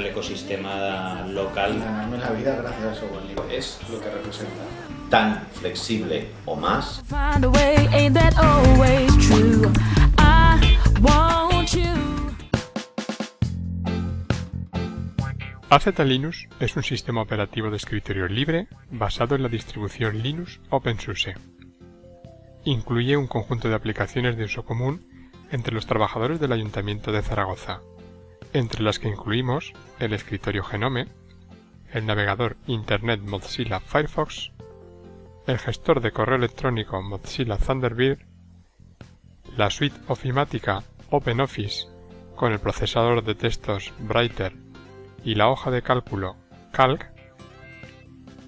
el ecosistema local. ganarme la vida gracias al software libre. Es lo que representa. tan flexible o más. AZ Linux es un sistema operativo de escritorio libre basado en la distribución Linux OpenSUSE. Incluye un conjunto de aplicaciones de uso común entre los trabajadores del Ayuntamiento de Zaragoza, entre las que incluimos el escritorio Genome, el navegador Internet Mozilla Firefox, el gestor de correo electrónico Mozilla Thunderbird, la suite ofimática OpenOffice con el procesador de textos Brighter y la hoja de cálculo Calc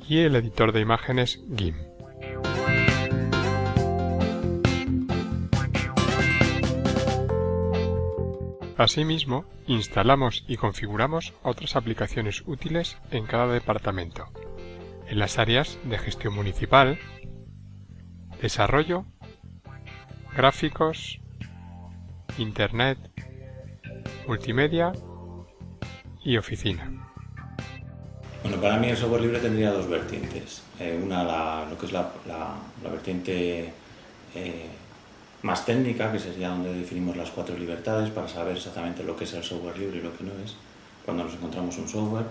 y el editor de imágenes GIMP. Asimismo, instalamos y configuramos otras aplicaciones útiles en cada departamento, en las áreas de gestión municipal, desarrollo, gráficos, internet, multimedia y oficina. Bueno, para mí el software libre tendría dos vertientes. Eh, una, lo que es la, la- la vertiente eh, más técnica, que sería donde definimos las cuatro libertades para saber exactamente lo que es el software libre y lo que no es, cuando nos encontramos un software.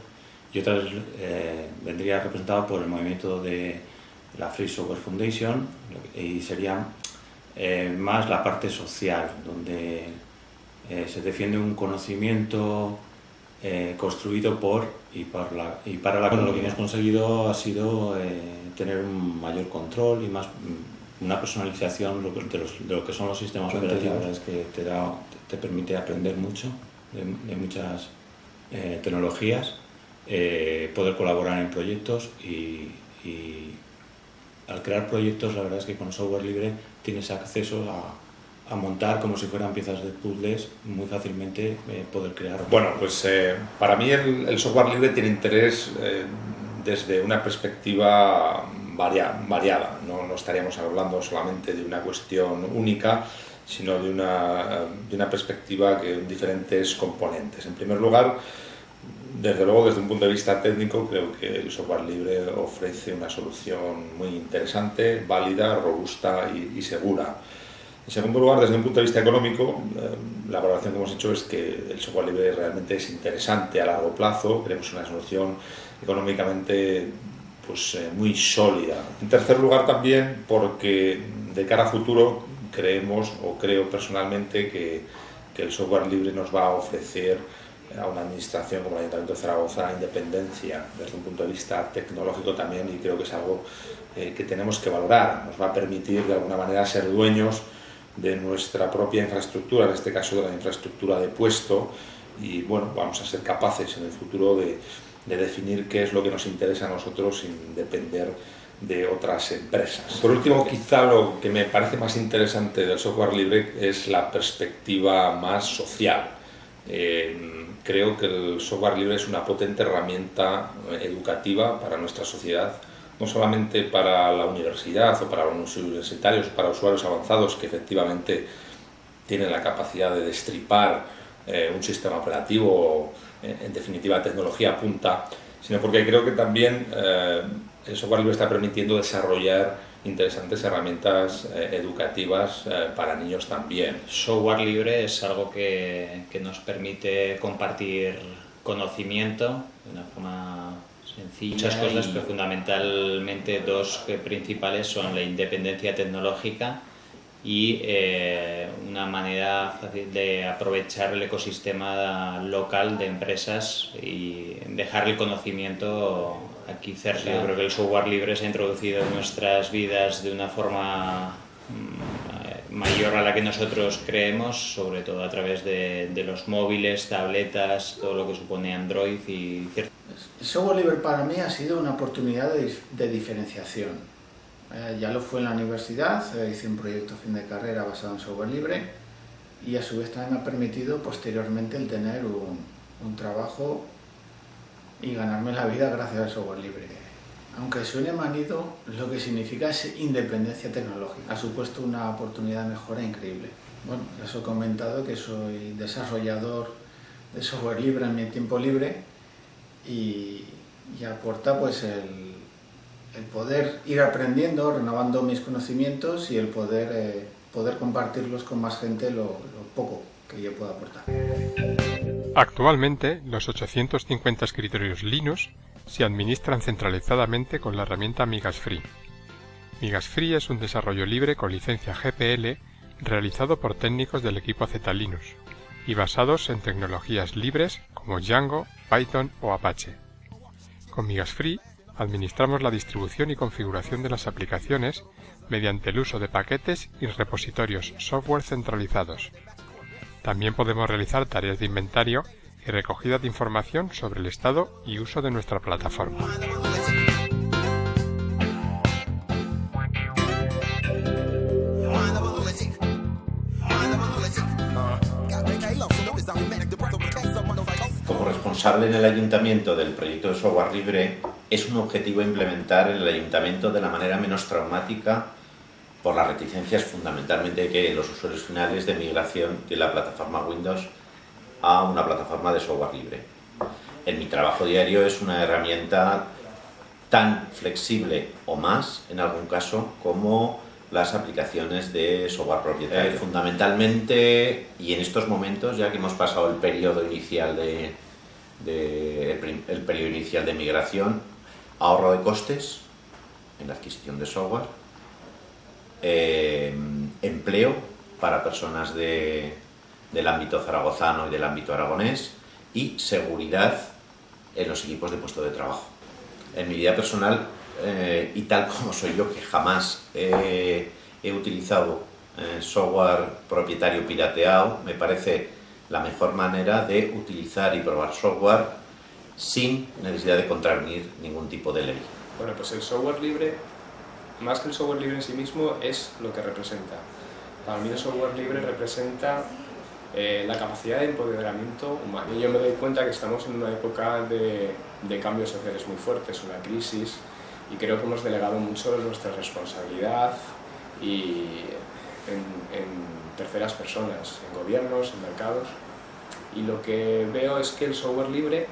Y otra eh, vendría representado por el movimiento de la Free Software Foundation y sería eh, más la parte social, donde eh, se defiende un conocimiento eh, construido por y, por la, y para la Lo que hemos conseguido ha sido eh, tener un mayor control y más mm, una personalización de, los- de lo que son los sistemas operativos. La verdad es que te, da, te permite aprender mucho de, de muchas eh, tecnologías, eh, poder colaborar en proyectos y, y al crear proyectos la verdad es que con software libre tienes acceso a, a montar como si fueran piezas de puzzles muy fácilmente eh, poder crear. Bueno, pues eh, para mí el, el software libre tiene interés eh, desde una perspectiva varia- variada. No, no estaríamos hablando solamente de una cuestión única, sino de una, de una perspectiva que diferentes componentes. En primer lugar, desde luego, desde un punto de vista técnico, creo que el software libre ofrece una solución muy interesante, válida, robusta y, segura. En segundo lugar, desde un punto de vista económico, eh, la valoración que hemos hecho es que el software libre realmente es interesante a largo plazo, creemos una solución económicamente pues, eh, muy sólida. En tercer lugar, también porque de cara a futuro creemos o creo personalmente que, que el software libre nos va a ofrecer a una administración como el Ayuntamiento de Zaragoza independencia desde un punto de vista tecnológico también y creo que es algo eh, que tenemos que valorar. Nos va a permitir de alguna manera ser dueños de nuestra propia infraestructura, en este caso de la infraestructura de puesto y bueno, vamos a ser capaces en el futuro de, de definir qué es lo que nos interesa a nosotros sin depender de otras empresas. Por último, quizá lo que me parece más interesante del software libre es la perspectiva más social. Eh, creo que el software libre es una potente herramienta eh, educativa para nuestra sociedad, no solamente para la universidad o para los universitarios, para usuarios avanzados que efectivamente tienen la capacidad de destripar eh, un sistema operativo, en, definitiva tecnología punta, sino porque creo que también eh, el software libre está permitiendo desarrollar interesantes herramientas eh, educativas eh, para niños también. Software libre es algo que, que nos permite compartir conocimiento de una forma sencilla. Muchas cosas, y- pero fundamentalmente dos principales son la independencia tecnológica y eh, una manera fácil de aprovechar el ecosistema local de empresas y dejar el conocimiento aquí cerca. Yo creo que el software libre se ha introducido en nuestras vidas de una forma mm, mayor a la que nosotros creemos, sobre todo a través de, de los móviles, tabletas, todo lo que supone Android y ciertas El software libre para mí ha sido una oportunidad de, de diferenciación. Eh, ya lo fue en la universidad, eh, hice un proyecto fin de carrera basado en software libre y a su vez también me ha permitido posteriormente el tener un, un trabajo y ganarme la vida gracias al software libre. Aunque suene manido, lo que significa es independencia tecnológica. Ha supuesto una oportunidad de mejora increíble. Bueno, ya os he comentado que soy desarrollador de software libre en mi tiempo libre y, y aporta pues el, el, poder ir aprendiendo, renovando mis conocimientos y el poder, eh, poder compartirlos con más gente lo, lo poco que yo pueda aportar. Actualmente, los 850 escritorios Linux se administran centralizadamente con la herramienta Migas Free. Migas Free es un desarrollo libre con licencia GPL realizado por técnicos del equipo Z Linux y basados en tecnologías libres como Django, Python o Apache. Con Migas Free administramos la distribución y configuración de las aplicaciones mediante el uso de paquetes y repositorios software centralizados. También podemos realizar tareas de inventario y recogida de información sobre el estado y uso de nuestra plataforma. Como responsable en el ayuntamiento del proyecto de software libre, es un objetivo implementar en el ayuntamiento de la manera menos traumática por las reticencias fundamentalmente que los usuarios finales de migración de la plataforma Windows a una plataforma de software libre. En mi trabajo diario es una herramienta tan flexible o más, en algún caso, como las aplicaciones de software propietario. Eh, fundamentalmente, y en estos momentos, ya que hemos pasado el periodo inicial de, de el, el periodo inicial de migración, ahorro de costes en la adquisición de software, eh, empleo para personas de, del ámbito zaragozano y del ámbito aragonés y seguridad en los equipos de puesto de trabajo. En mi vida personal, eh, y tal como soy yo, que jamás he utilizado eh, software propietario pirateado, me parece la mejor manera de utilizar y probar software sin necesidad de contravenir ningún tipo de ley. Bueno, pues el software libre, más que el software libre en sí mismo, es lo que representa. Para mí el software libre representa eh, la capacidad de empoderamiento humano. Y yo me doy cuenta que estamos en una época de, de, cambios sociales muy fuertes, una crisis, y creo que hemos delegado mucho nuestra responsabilidad y en, en terceras personas, en gobiernos, en mercados, y lo que veo es que el software libre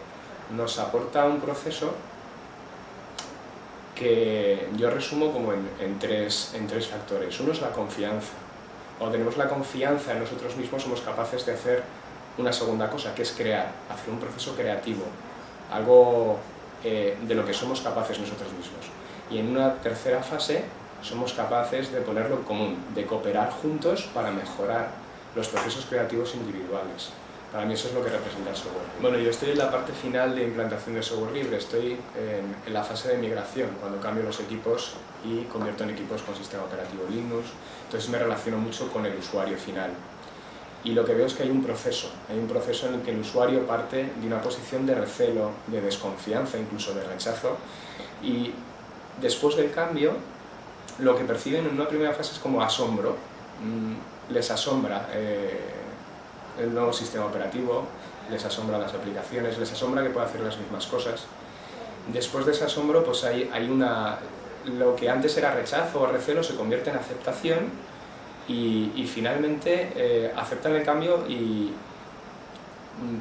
nos aporta un proceso que yo resumo como en, tres, en tres factores. Uno es la confianza cuando tenemos la confianza en nosotros mismos somos capaces de hacer una segunda cosa, que es crear, hacer un proceso creativo, algo eh, de lo que somos capaces nosotros mismos. Y en una tercera fase somos capaces de ponerlo en común, de cooperar juntos para mejorar los procesos creativos individuales. Para mí eso es lo que representa el software. Bueno, yo estoy en la parte final de implantación de software libre, estoy en, en, la fase de migración, cuando cambio los equipos y convierto en equipos con sistema operativo Linux, entonces me relaciono mucho con el usuario final. Y lo que veo es que hay un proceso, hay un proceso en el que el usuario parte de una posición de recelo, de desconfianza, incluso de rechazo, y después del cambio, lo que perciben en una primera fase es como asombro, mm, les asombra eh, el nuevo sistema operativo, les asombra las aplicaciones, les asombra que pueda hacer las mismas cosas. Después de ese asombro, pues hay, hay una, lo que antes era rechazo o recelo se convierte en aceptación y, y finalmente eh, aceptan el cambio y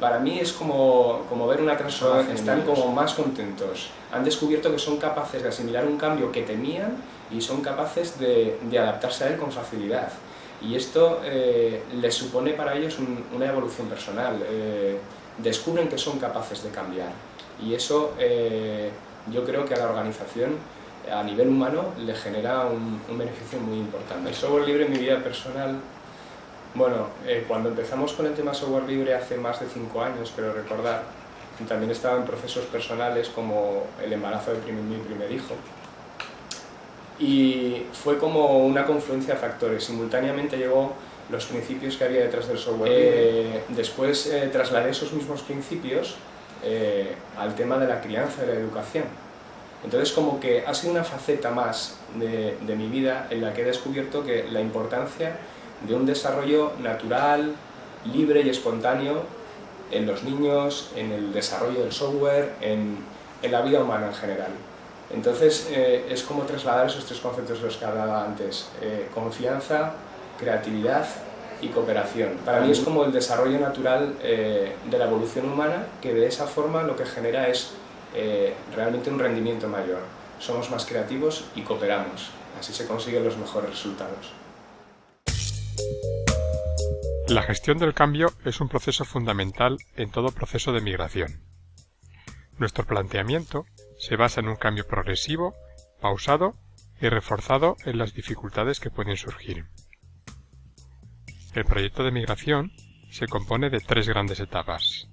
para mí es como, como ver una transformación, están como más contentos, han descubierto que son capaces de asimilar un cambio que temían y son capaces de, de adaptarse a él con facilidad y esto eh, les supone para ellos un, una evolución personal, eh, descubren que son capaces de cambiar y eso eh, yo creo que a la organización a nivel humano le genera un, beneficio muy importante. El software libre en mi vida personal, bueno, cuando empezamos con el tema software libre hace más de cinco años, pero recordar, también estaba en procesos personales como el embarazo de mi primer hijo. Y fue como una confluencia de factores. Simultáneamente llegó los principios que había detrás del software. Eh, después eh, trasladé esos mismos principios eh, al tema de la crianza y de la educación entonces como que ha sido una faceta más de, de, mi vida en la que he descubierto que la importancia de un desarrollo natural, libre y espontáneo en los niños, en el desarrollo del software, en, en la vida humana en general. Entonces eh, es como trasladar esos tres conceptos de los que hablaba antes, eh, confianza, creatividad y cooperación. Para mí es como el desarrollo natural eh, de la evolución humana que de esa forma lo que genera es realmente un rendimiento mayor. Somos más creativos y cooperamos. Así se consiguen los mejores resultados. La gestión del cambio es un proceso fundamental en todo proceso de migración. Nuestro planteamiento se basa en un cambio progresivo, pausado y reforzado en las dificultades que pueden surgir. El proyecto de migración se compone de tres grandes etapas.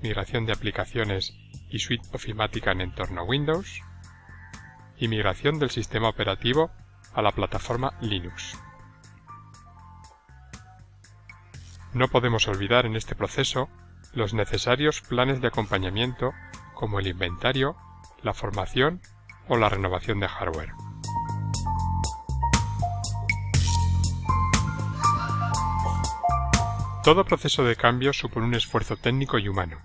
Migración de aplicaciones y suite ofimática en entorno Windows y migración del sistema operativo a la plataforma Linux. No podemos olvidar en este proceso los necesarios planes de acompañamiento como el inventario, la formación o la renovación de hardware. Todo proceso de cambio supone un esfuerzo técnico y humano.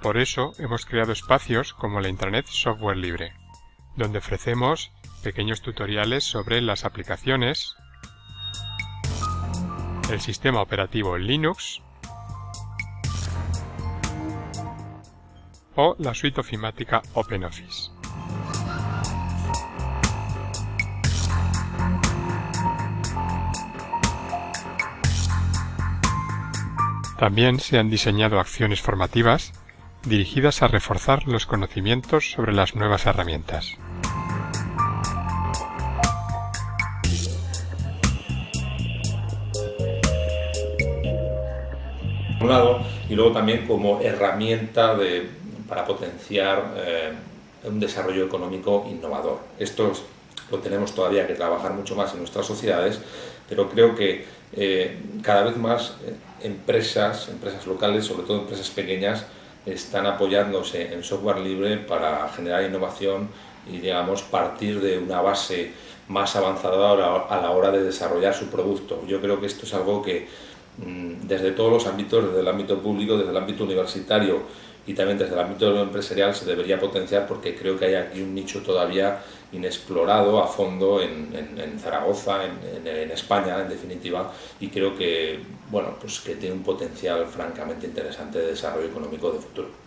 Por eso hemos creado espacios como la Intranet Software Libre, donde ofrecemos pequeños tutoriales sobre las aplicaciones, el sistema operativo Linux o la suite ofimática OpenOffice. También se han diseñado acciones formativas dirigidas a reforzar los conocimientos sobre las nuevas herramientas. un lado y luego también como herramienta para potenciar eh, un desarrollo económico innovador. Esto lo tenemos todavía que trabajar mucho más en nuestras sociedades, pero creo que eh, cada vez más eh, empresas, empresas locales, sobre todo empresas pequeñas, están apoyándose en software libre para generar innovación y digamos partir de una base más avanzada a la hora de desarrollar su producto. Yo creo que esto es algo que mm, desde todos los ámbitos, desde el ámbito público, desde el ámbito universitario y también desde el ámbito empresarial se debería potenciar porque creo que hay aquí un nicho todavía inexplorado a fondo en, Zaragoza, en, en, España en definitiva, y creo que, bueno, pues que tiene un potencial francamente interesante de desarrollo económico de futuro.